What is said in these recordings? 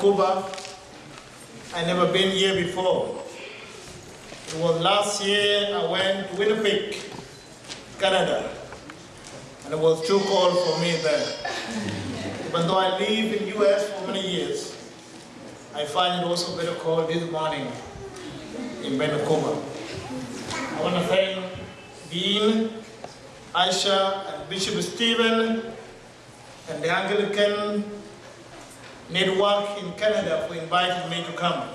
Vancouver. I never been here before. It was last year I went to Winnipeg, Canada, and it was too cold for me there. Even though I live in US for many years, I find it also very cold this morning in Vancouver. I want to thank Dean, Aisha, and Bishop Stephen, and the Anglican Network in Canada for inviting me to come.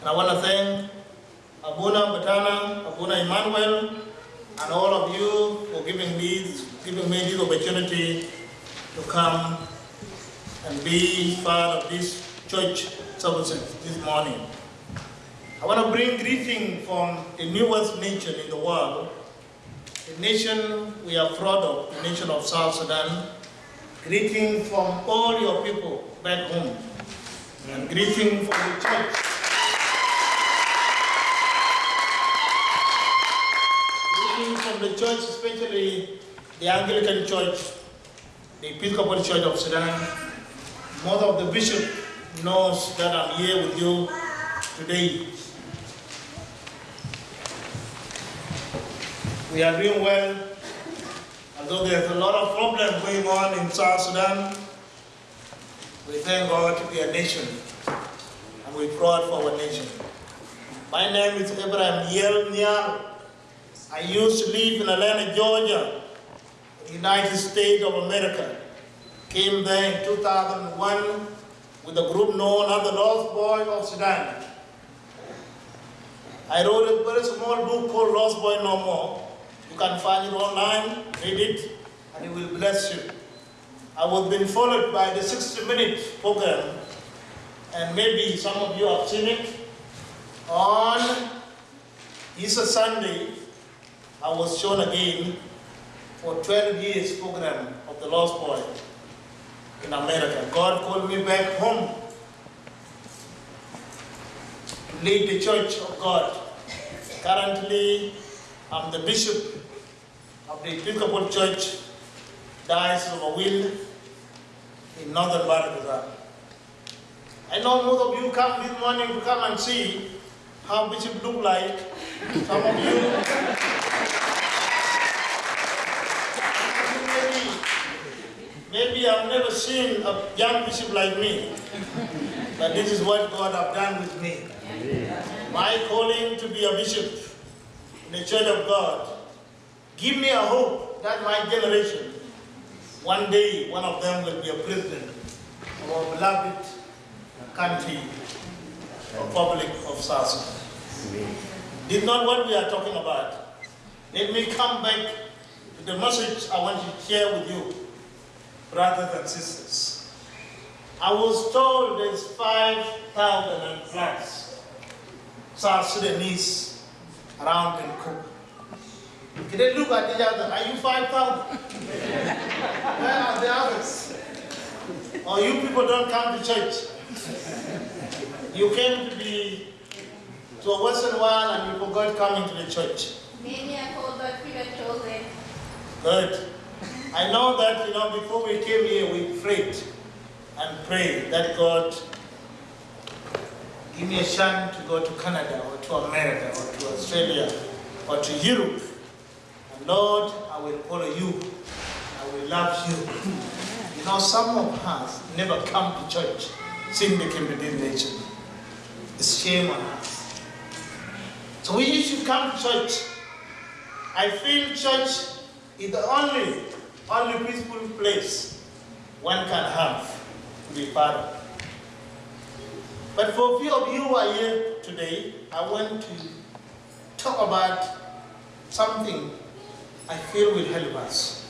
And I want to thank Abuna Batana, Abuna Emmanuel, and all of you for giving me, giving me this opportunity to come and be part of this church services this morning. I want to bring greeting from the newest nation in the world, the nation we are proud of, the nation of South Sudan. Greeting from all your people back home, and greeting from the church. Greeting from the church, especially the Anglican Church, the Episcopal Church of Sudan. Mother of the bishop knows that I'm here with you today. We are doing well, although there's a lot of problems going on in South Sudan. We thank God to be a nation, and we're proud for our nation. My name is Abraham Yel Nhial. I used to live in Atlanta, Georgia, United States of America. Came there in 2001 with a group known as the Lost Boy of Sudan. I wrote a very small book called Lost Boy No More. You can find it online, read it, and it will bless you. I was being followed by the 60 minute program, and maybe some of you have seen it. On Easter Sunday, I was shown again for 12 years program of the Lost Boy in America. God called me back home to lead the Church of God. Currently, I'm the bishop the Episcopal Church, Diocese of Aweil in northern Bahr el Ghazal. I know most of you come this morning to come and see how Bishop look like. Some of you maybe, maybe I've never seen a young bishop like me, but this is what God have done with me. My calling to be a bishop in the church of God, give me a hope that my generation, one day one of them will be a president of our beloved country, Republic of South Sudan. This is not what we are talking about. Let me come back to the message I want to share with you, brothers and sisters. I was told there's 5,000 and plus South Sudanese around Vancouver. Can they look at each other? Are you 5,000? Where are the others? Or you people don't come to church? You came to be to a Western world and you forgot coming to the church. Many are called but few are chosen. Good. I know that, you know, before we came here, we prayed and prayed that God give me a chance to go to Canada or to America or to Australia or to Europe. Lord, I will follow you. I will love you. You know, some of us never come to church since they came to this nation. It's shame on us. So we should come to church. I feel church is the only, only peaceful place one can have to be part of. But for a few of you who are here today, I want to talk about something I feel will help us.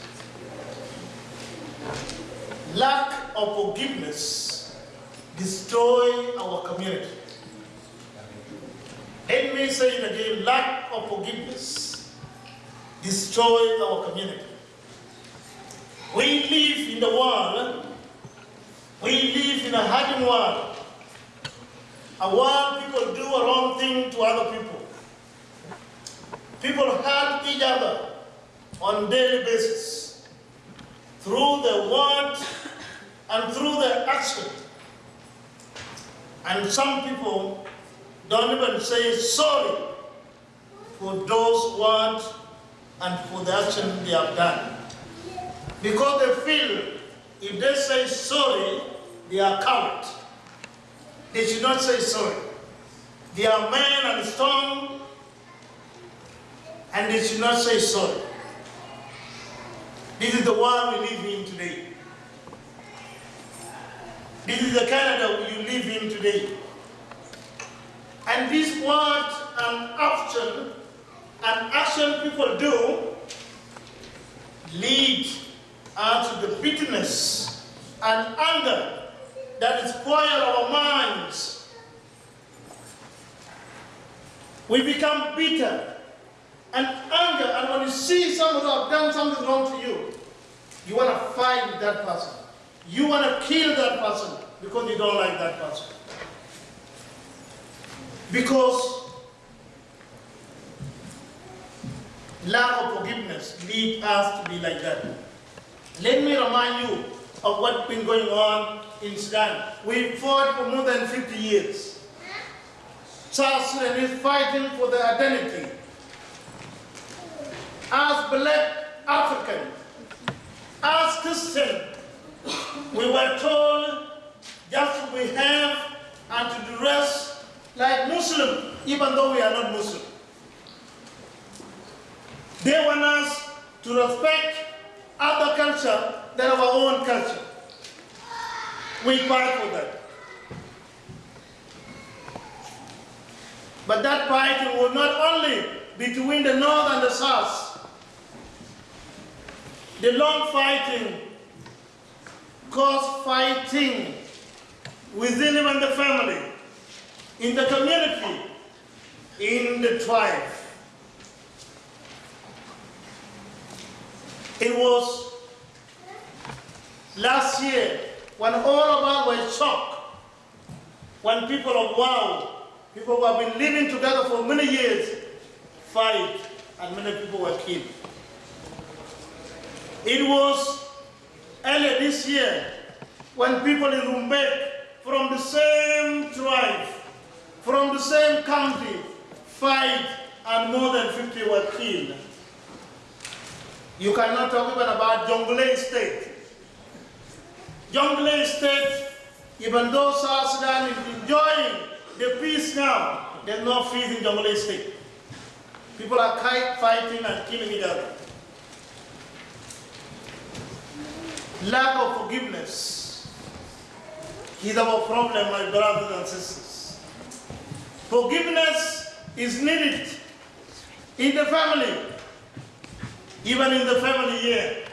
Lack of forgiveness destroy our community. Let me say it again, lack of forgiveness destroy our community. We live in the world, we live in a hurting world. A while people do a wrong thing to other people. People hurt each other on daily basis through the word and through the action. And some people don't even say sorry for those words and for the action they have done. Because they feel if they say sorry, they are coward. They should not say sorry. They are men and strong, and they should not say sorry. This is the world we live in today. This is the Canada you live in today. And this word and action and action people do lead us to the bitterness and anger that is spoil our minds. We become bitter and anger, and when you see someone who have done something wrong to you, you want to fight that person. You want to kill that person because you don't like that person. Because lack of forgiveness leads us to be like that. Let me remind you of what's been going on in Sudan. We fought for more than 50 years. South Sudan is fighting for their identity. As black Africans, as Christian, we were told just to behave and to dress like Muslim, even though we are not Muslim. They want us to respect other culture than our own culture. We fight for that. But that fight will not only be between the north and the south. The long fighting caused fighting within even the family, in the community, in the tribe. It was last year when all of us were shocked, when people of Wau, people who have been living together for many years, fight and many people were killed. It was earlier this year when people in Rumbek from the same tribe, from the same country, fight and more than 50 were killed. You cannot talk even about Jonglei State. Jonglei State, even though South Sudan is enjoying the peace now, there's no peace in Jonglei State. People are fighting and killing each other. Lack of forgiveness is our problem, my brothers and sisters. Forgiveness is needed in the family, even in the family here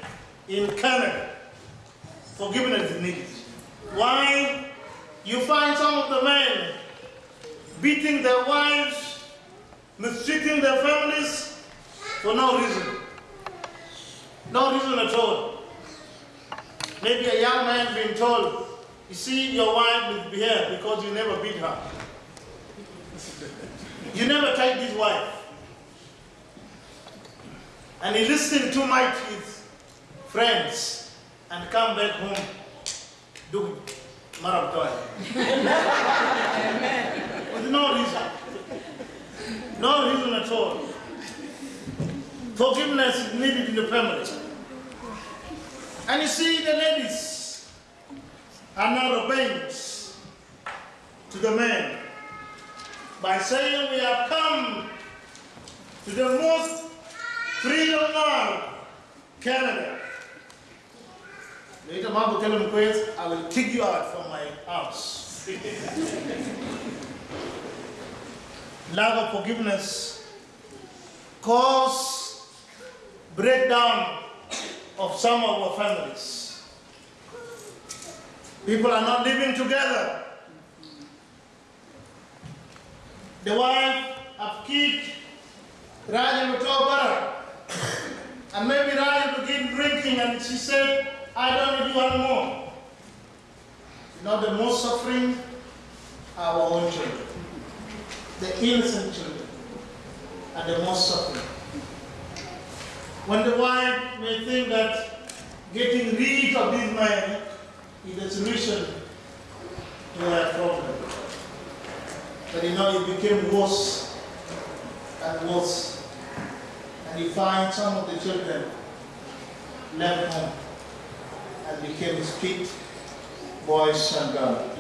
in Canada. Forgiveness is needed. Why? You find some of the men beating their wives, mistreating their families for no reason. No reason at all. Maybe a young man being told, you see, your wife misbehaved because you never beat her. You never take this wife. And he listened too much with friends and come back home, do marab With no reason. No reason at all. Forgiveness is needed in the family. And you see, the ladies are not obeying to the men by saying we have come to the most freedom land, Canada. Later, will tell him, I will kick you out from my house. Lack of forgiveness cause breakdown of some of our families. People are not living together. The wife have kicked Raja Bara. And maybe Raja begin drinking and she said, I don't need do anymore. You know the most suffering our own children, the innocent children, are the most suffering. When the wife may think that getting rid of these men is the solution to her problem. But you know, it became worse and worse. And you find some of the children left home and became street boys and girls.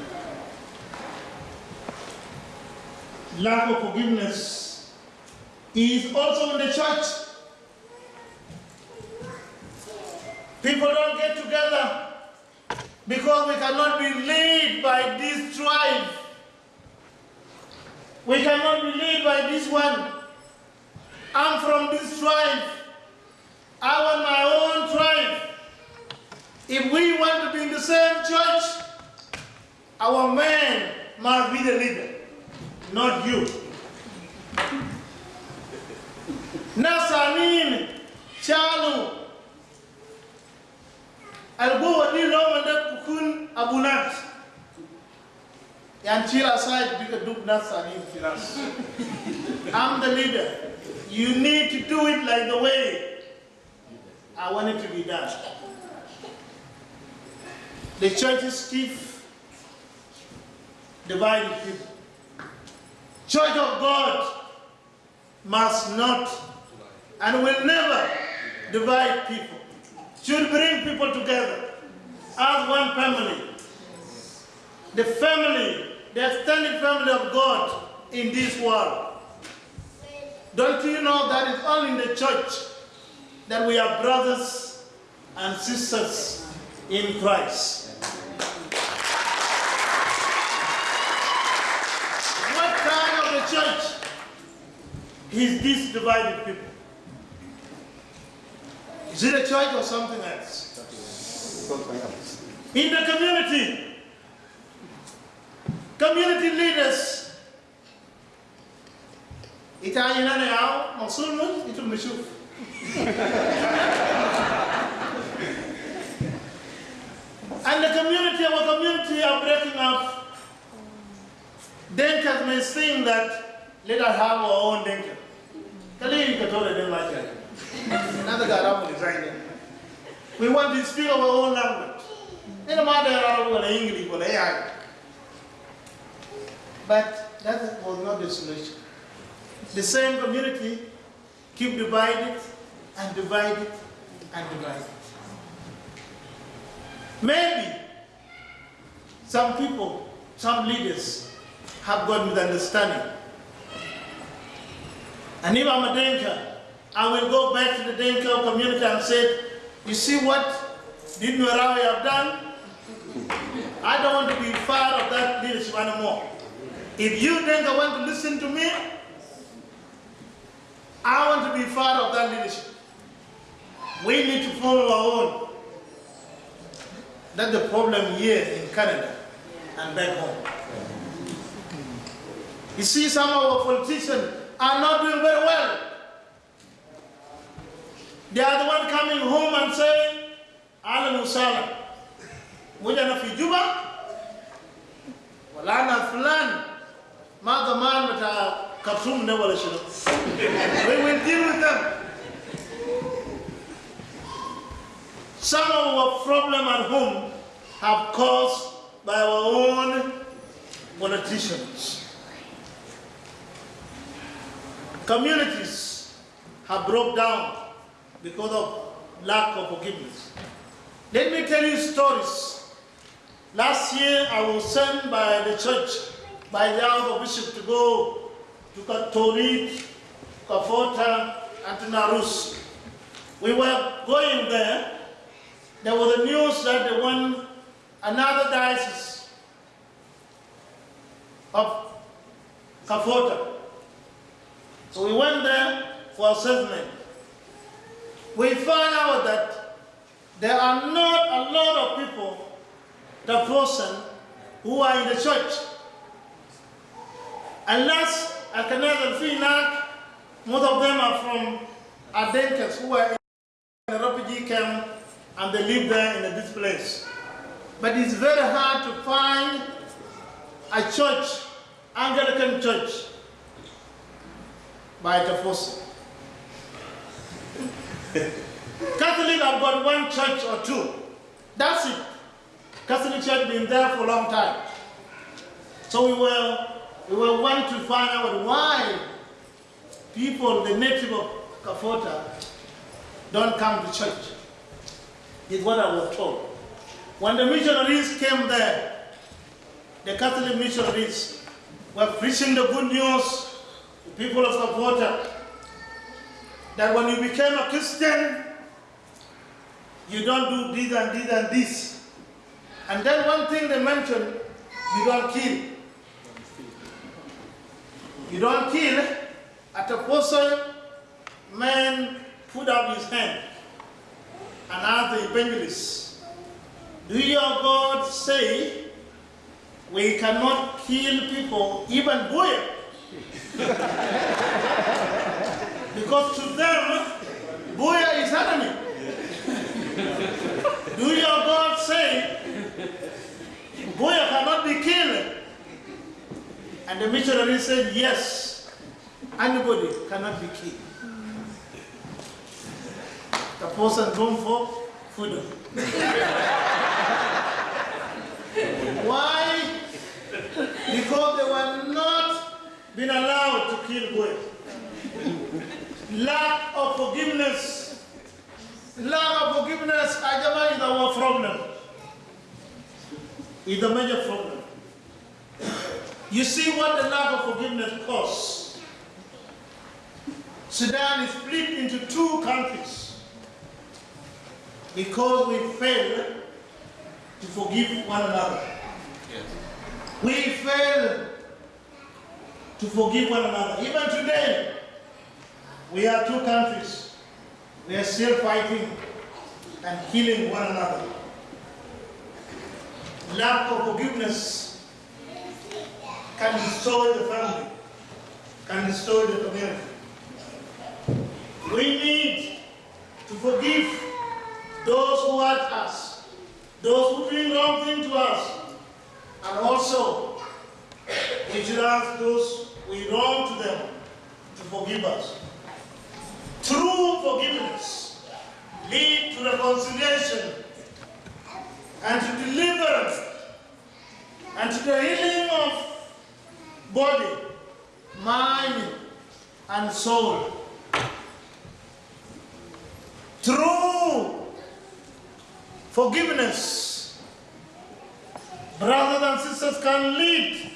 Lack of forgiveness is also in the church. People don't get together because we cannot be led by this tribe. We cannot be led by this one. I'm from this tribe. I want my own tribe. If we want to be in the same church, our man must be the leader, not you. Nasanin, Chalu, Algo di Roman da kukun abunat. Yan chill aside because duk Nasanin firas. I'm the leader. You need to do it like the way I want it to be done. The churches keep dividing people. Church of God must not and will never divide people. Should bring people together as one family. The family, the extended family of God in this world. Don't you know that it's only in the church that we are brothers and sisters in Christ? What kind of a church is this divided people? Is it a church or something else? In the community, community leaders, Italian now, Mosul, itu meshuf. And the community, our community are breaking up. Denkers may think that let us have our own denker. Kali tell them like that. Another guy around designing. We want to speak our own language. They don't matter English or AI. But that was not the solution. The same community keep divided and divided and divided. Maybe some people, some leaders have got misunderstanding. And if I'm a Dinka, I will go back to the Dinka community and say, you see what did Nwerawe have done? I don't want to be part of that leadership anymore. If you Dinka want to listen to me, I want to be part of that leadership. We need to follow our own. That's the problem here in Canada and back home. You see, some of our politicians are not doing very well. They are the one coming home and saying, Alan Usala, Mujana fi Juba, Walana Fulan, Mother Man with a Khartoum never We will deal with them. Some of our problem at home have caused by our own politicians. Communities have broke down because of lack of forgiveness. Let me tell you stories. Last year I was sent by the church, by the other bishop to go to Katorit, Kapoeta, and Narus. We were going there. There was the news that they won another diocese of Kapoeta. So we went there for assessment. We find out that there are not a lot of people, the person, who are in the church. Unless Alkanaz and Finak, most of them are from Adenkas who are in a refugee camp and they live there in this place. But it's very hard to find a church Anglican Church by Toposa. Catholic have got one church or two. That's it. Catholic Church been there for a long time. So we were we were want to find out why people, the native of Kapoeta, don't come to church. Is what I was told. When the missionaries came there, the Catholic missionaries were preaching the good news to people of Kapoeta that when you became a Christian, you don't do this and this and this. And then one thing they mentioned, you don't kill. You don't kill. At a person, man put up his hand and asked the evangelist, do your God say we cannot kill people, even boy? because to them, Buya is enemy. Do your God say Buya cannot be killed? And the missionary said, yes, anybody cannot be killed. The person going for food. Why? Because they were not being allowed to kill Buya. Lack of forgiveness. Lack of forgiveness, Ajama, is our problem. Is the major problem. You see what the lack of forgiveness costs. Sudan is split into two countries because we fail to forgive one another. We fail to forgive one another. Even today, we are two countries. We are still fighting and killing one another. Lack of forgiveness can destroy the family, can destroy the community. We need to forgive those who hurt us, those who bring wrong thing to us, and also we should ask those we wrong to them to forgive us. True forgiveness lead to reconciliation and to deliverance and to the healing of body, mind, and soul. True forgiveness, brothers and sisters, can lead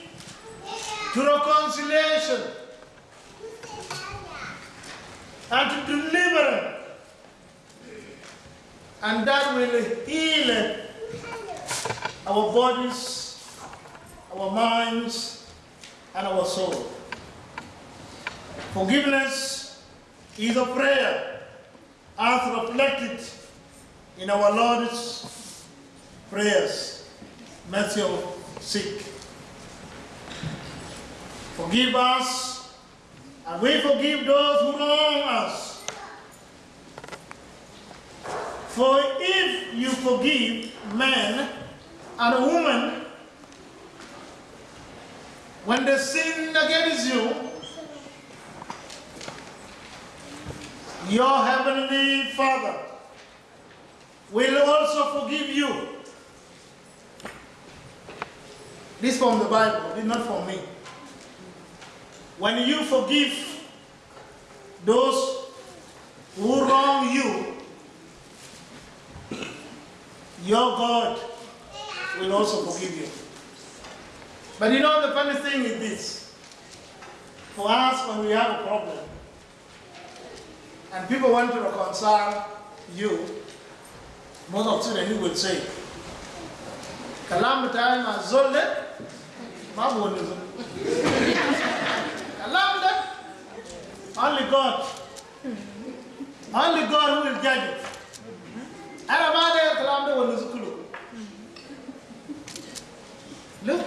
to reconciliation and to deliverance. And that will heal our bodies, our minds, and our soul. Forgiveness is a prayer as reflected in our Lord's prayers, Matthew 6. Forgive us, and we forgive those who wrong us. For if you forgive man and a woman when they sin against you, your heavenly Father will also forgive you. This from the Bible, this not from me. When you forgive those who wrong you, your God will also forgive you. But you know the funny thing is this. For us, when we have a problem, and people want to reconcile you, most of Sudanese would say, Kalam time zolle, ma Kalam only God, only God who will judge it. Ma da kalam da wani zukulu. Look.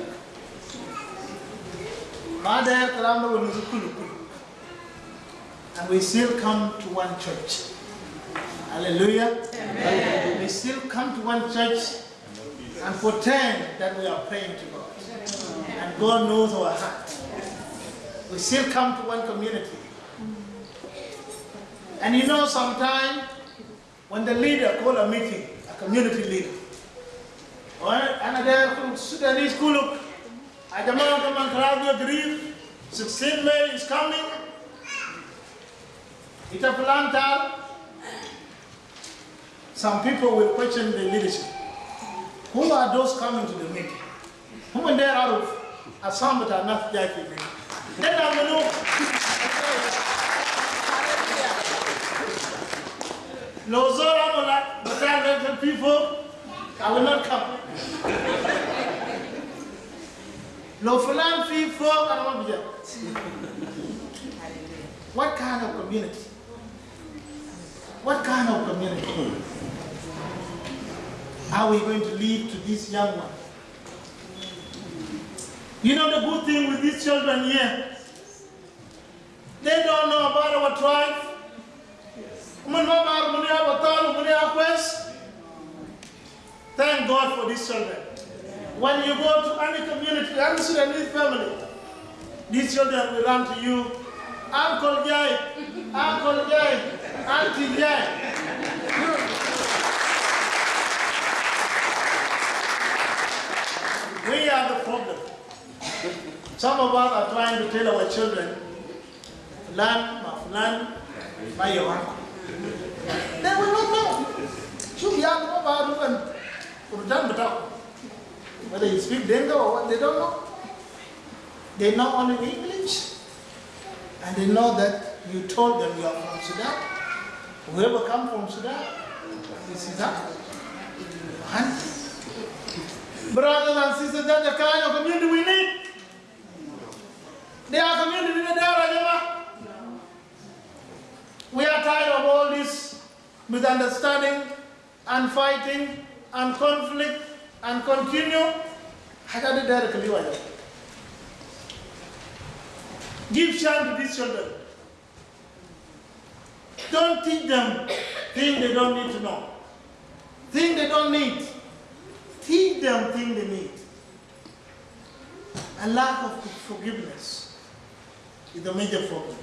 Da kalam da wani zukulu. And we still come to one church. Hallelujah. Amen. We still come to one church and pretend that we are praying to God. And God knows our heart. we still come to one community. And you know, sometimes when the leader call a meeting, a community leader, or another Sudanese kuluk, Ajama Gaman Karabi agreed, 16 May is coming, it's a plantar. some people will question the leadership. Who are those coming to the meeting? Who are there out of Assam are not Jackie? Then I will know. Lozora Mola, people, I will not come. Lo Fulan Fi Folk, I won't be there. What kind of community? What kind of community are we going to leave to this young one? You know the good thing with these children here? They don't know about our tribe. Thank God for these children. When you go to any community, any Sudanese family, these children will run to you. Uncle Jai, Uncle Jai, Auntie Jai. We are the problem. Some of us are trying to tell our children, learn, learn by your uncle. They will not know. About even return the talk. Whether you speak Denga or what, they don't know. They know only English. And they know that you told them you are from Sudan. Whoever come from Sudan, this is that. And brothers and sisters, that's the kind of community we need. They are community in the Rajama. We are tired of all this misunderstanding and fighting and conflict and continue. Hajade directly wajah. Give chance to these children. Don't teach them things they don't need to know. Things they don't need. Teach them things they need. A lack of forgiveness is a major problem.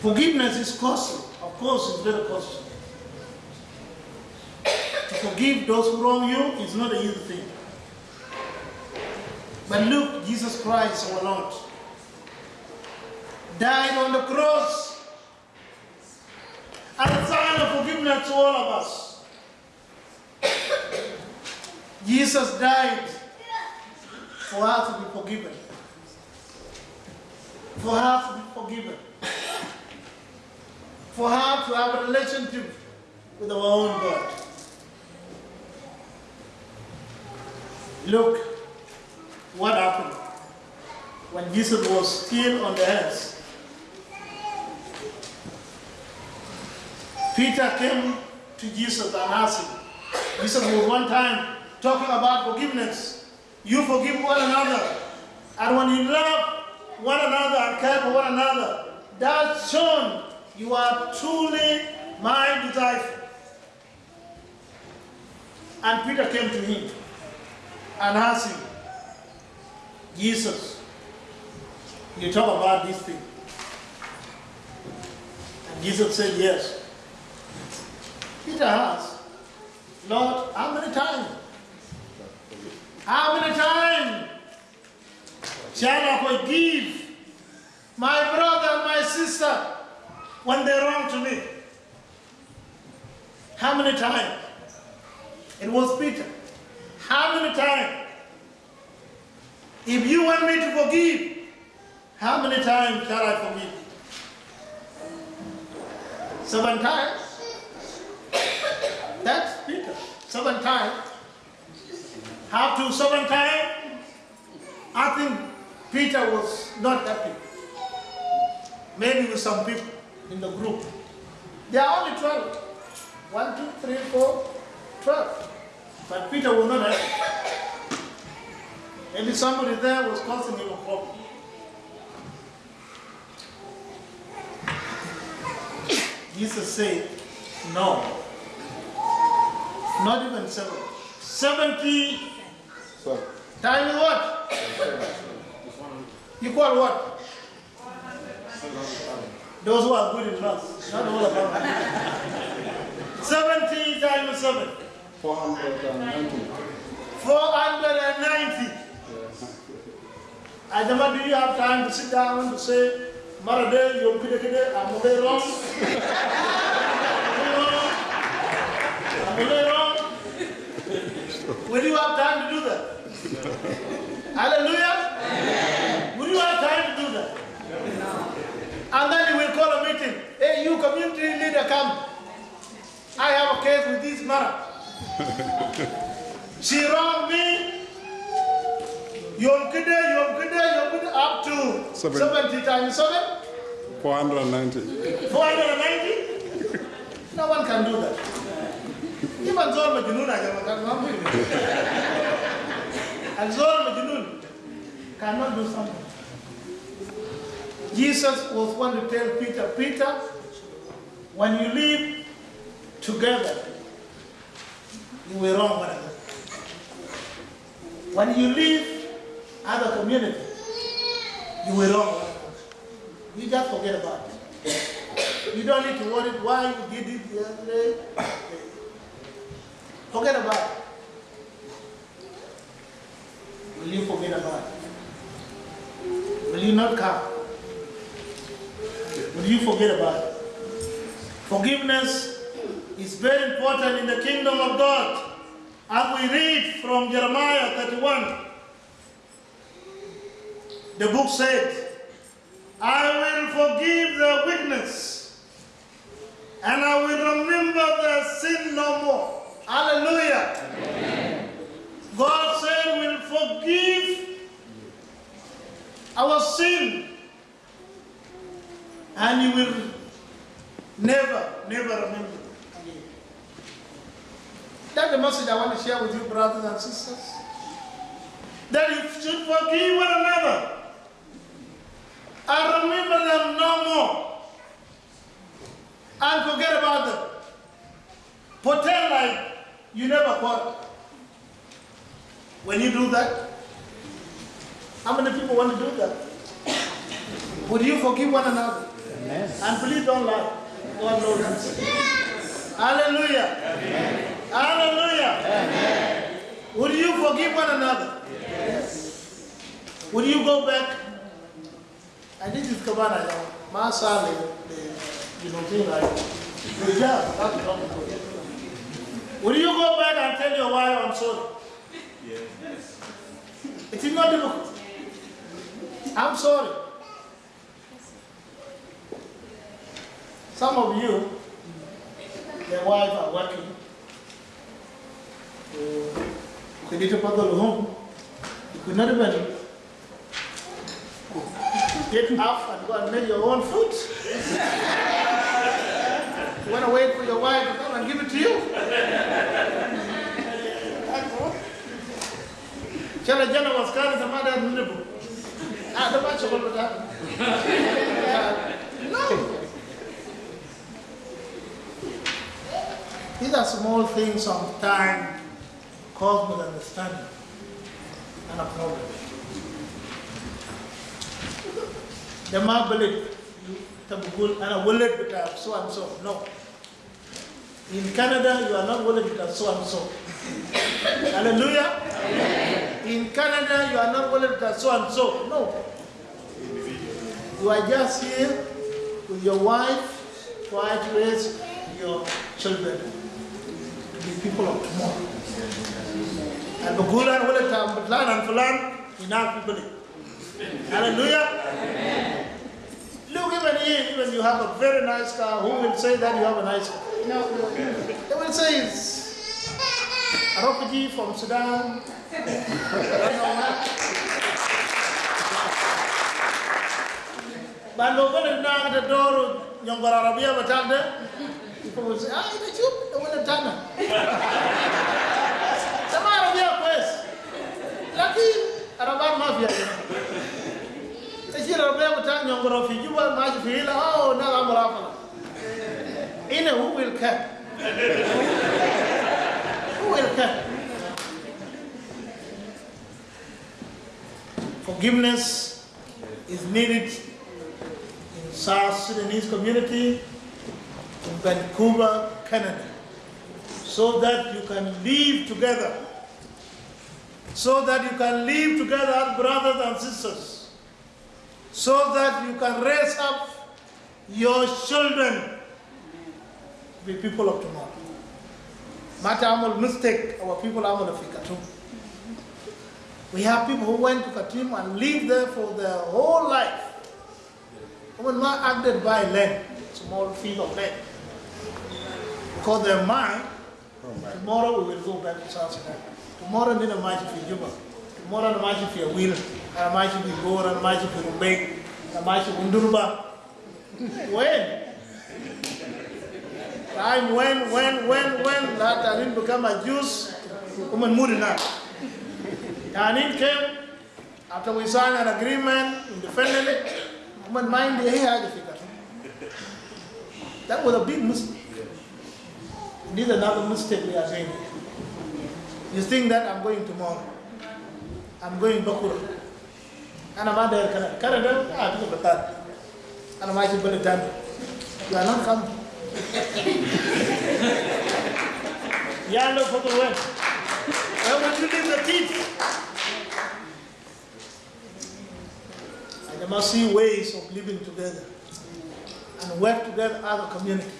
Forgiveness is costly. Of course, it's very costly. To forgive those who wrong you is not an easy thing. But look, Jesus Christ, our Lord, died on the cross as a sign of forgiveness to all of us. Jesus died for us to be forgiven. For her to be forgiven. For her to have a relationship with our own God. Look what happened when Jesus was still on the earth. Peter came to Jesus and asked him. Jesus was one time talking about forgiveness. You forgive one another. And when you love one another and care for one another, that's shown you are truly my disciple. And Peter came to him and asked him, Jesus, you talk about this thing. And Jesus said, Yes. Peter asked, Lord, how many times? How many times I forgive my brother and my sister when they wrong to me? How many times? It was Peter. How many times? If you want me to forgive, how many times shall I forgive? Seven times? That's Peter. Seven times. How to seven times? I think Peter was not happy. Maybe with some people in the group. There are only 12. One, two, three, four, 12. But Peter was not happy. Maybe somebody there was causing him a problem. Jesus said, no. Not even seven. 70 So, times what? You call what? Those who are good in maths, not all of them. 70 times 7. 490. 490. Yes. Ajama, do you have time to sit down to say, Marade, you're good at I'm okay wrong? I'm okay wrong? Will you have time to do that? Hallelujah? Will time to do that? And then you will call a meeting. Hey, you community leader, come. I have a case with this mother. She wronged me. Yom Kiddur, Yom Kiddur, Yom Kiddur, up to Seven. 70 times 7, 490. 490. No one can do that. Even Zol Majnun, I cannot do And Zol Majnun cannot do something. Jesus was one to tell Peter, Peter, when you live together, you will wrong one another. When you leave other community, you will wrong one another. You just forget about it. You don't need to worry why you did it the other day. Forget about it. Will you forget about it? Will you not come? Will you forget about it? Forgiveness is very important in the kingdom of God. As we read from Jeremiah 31, the book said, I will forgive their weakness and I will remember their sin no more. Hallelujah. God said will forgive our sin and you will never, never remember again. That's the message I want to share with you, brothers and sisters. That you should forgive one another and remember them no more and forget about them. Pretend like you never quarreled. When you do that, how many people want to do that? Would you forgive one another? And please don't lie. God knows. Hallelujah. Hallelujah. Would you forgive one another? Yes. Would you go back? And this is Kabana, Masale, eh, you know, thing like, the job, that's not good. Would you go back and tell your wife I'm sorry? Yes. It is not difficult. I'm sorry. Some of you, their wife are working. You could eat a bottle home. You could not even get up and go and make your own food. You want to wait for your wife to come and give it to you? Chala jana waskari samada ndibu. Ah, the match of that. No. These are small things sometimes cause misunderstanding and a problem. The ma believe tabugul and a willet with so and so. No. In Canada, you are not willing with so and so. Hallelujah. In Canada, you are not willing with so and so. No. You are just here with your wife try to raise your children people of tomorrow. And Bagulan will it have Butlan and Fulan, enough people. Hallelujah. Look, even here, even you have a very nice car, who will say that you have a nice car? No, no. They will say it's a refugee from Sudan. I don't know what. But no one knock the people will say, ah, the one that done Sama Arabia, pues. Laki, Arabia mafia. Kasi Arabia, Arabi, you want much feel, oh, no, I'm Arabia. In a who will care? Who will care? Forgiveness is needed in South Sudanese community, Vancouver, Canada, so that you can live together, so that you can live together as brothers and sisters, so that you can raise up your children to people of tomorrow. Mata amal mistake, our people amal of Khartoum. We have people who went to Katim and lived there for their whole life. Women not acted by land, small field of land. Because their mind, tomorrow we will go back to South Sudan. Tomorrow nina maji fi Juba. Tomorrow na maji fi Aweil, na maji fi Gora, na maji fi Rumbek, na maji Undurba. When? Time when, when, when, when, that Tanin become a Jews, woman Mudina. Tanin came, after we signed an agreement independently, woman mind the hair That was a big mistake. This is another mistake we are doing. You think that I'm going tomorrow. I'm going Bakura. And I'm out there, Canada. Canada, ah, this is Batar. And I'm actually going to You are not coming. Yeah, look for the way. Where would you leave the teeth? And they must see ways of living together and work together as a community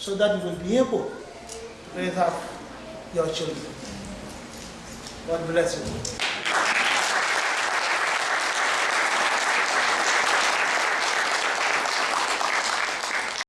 so that you will be able to raise up your children. God bless you.